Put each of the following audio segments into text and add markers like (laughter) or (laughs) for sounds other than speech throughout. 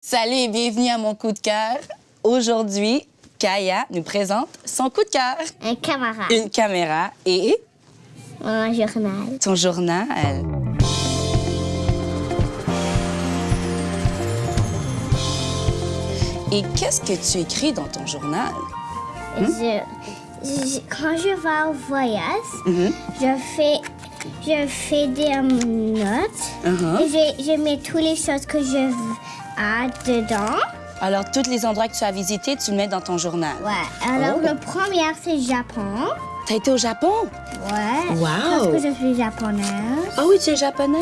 Salut et bienvenue à mon coup de cœur. Aujourd'hui, Kaya nous présente son coup de cœur. Un camarade. Une caméra et Un journal. ton journal. Et qu'est-ce que tu écris dans ton journal? Je, je- quand je vais au voyage, Mhm. je fais je fais des notes. Et je, je mets toutes les choses que je ai dedans. Alors, tous les endroits que tu as visités, tu le mets dans ton journal. Ouais. Alors, Oh. le premier, c'est Japon. T'as été au Japon? Ouais. Wow. Parce que je suis japonaise. Ah oui, tu es japonaise.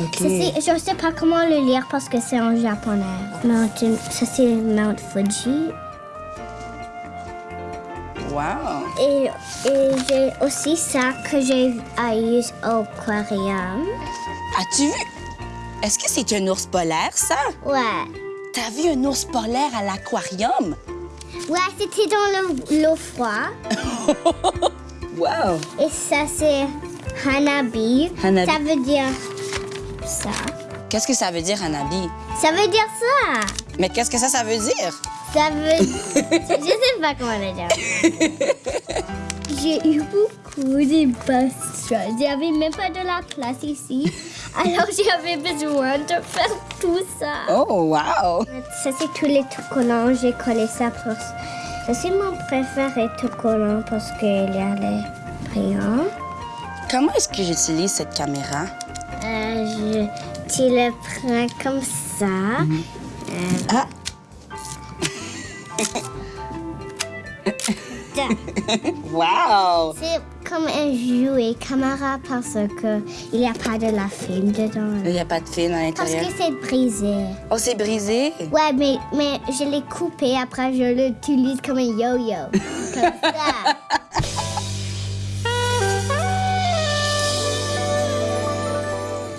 OK. Ça, c'est- je sais pas comment le lire parce que c'est en japonais. Mountain, ça c'est Mount Fuji. Wow. Et, et j'ai aussi ça que j'ai eu au aquarium. As-tu vu? Est-ce que c'est un ours polaire, ça? Ouais. T'as vu un ours polaire à l'aquarium? Ouais, c'était dans le- l'eau froide. (laughs) Wow! Et ça c'est Hanabi. Hanabi. Ça veut dire ça. Qu'est-ce que ça veut dire, Hanabi? Ça veut dire ça. Mais qu'est-ce que ça, ça veut dire? Ça veut... (laughs) je sais pas comment le dire. (laughs) J'ai eu beaucoup de passions. J'avais même pas de la place ici. (laughs) Alors j'avais besoin de faire tout ça. Oh, wow! Ça, c'est tous les tout collants. J'ai collé ça pour... Ça, c'est mon préféré tout collant parce qu'il y a les brillants. Comment est-ce que j'utilise cette caméra? Euh, je... Tu le prends comme ça. Ah! Wow! C'est comme un jouet caméra parce que il n'y a pas de la film dedans. Il n'y a pas de film à Parce l'intérieur. que c'est brisé. Oh, c'est brisé? Ouais, mais, mais je l'ai coupé, après je l'utilise comme un yo-yo. comme ça. (laughs)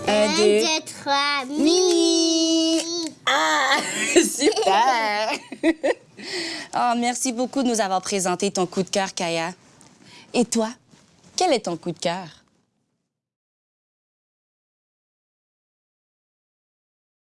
Un, Un, deux. deux, trois, mini. Super! (laughs) oh, merci beaucoup de nous avoir présenté ton coup de cœur, Kaya. Et toi, quel est ton coup de cœur?